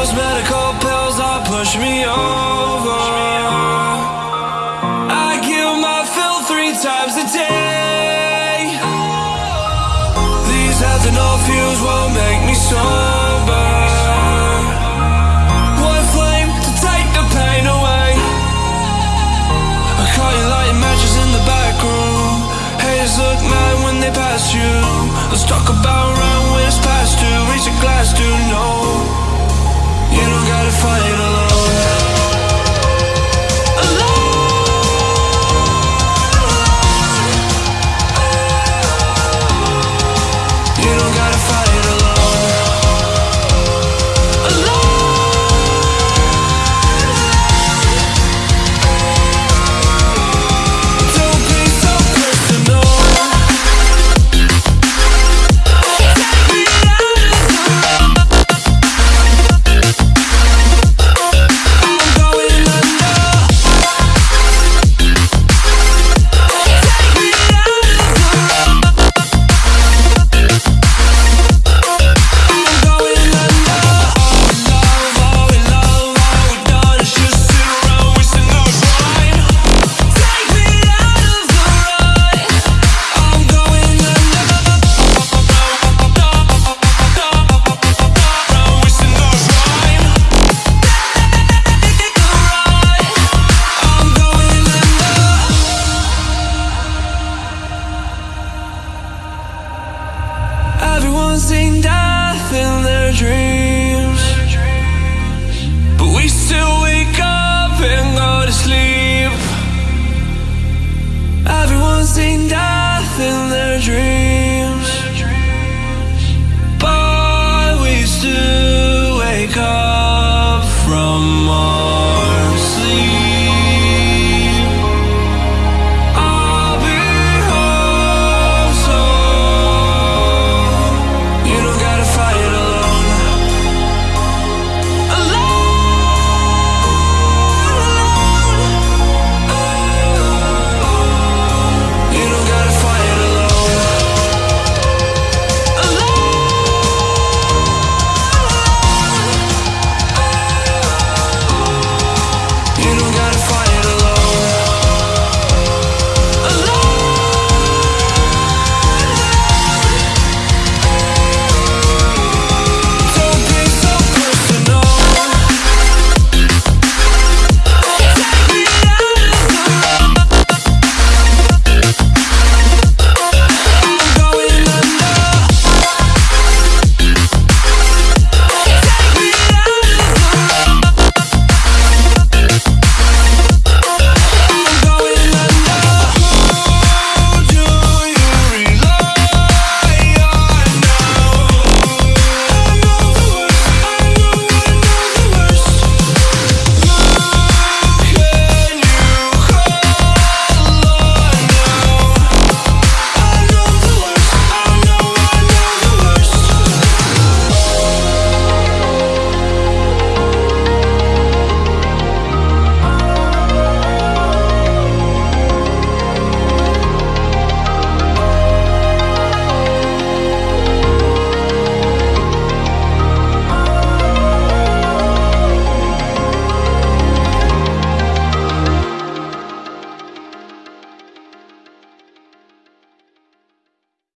those medical pills all push me over. I give my fill three times a day. These ethanol fumes won't make me sober. One flame to take the pain away. I caught you lighting matches in the back room. Haters look mad when they pass you Let's talk about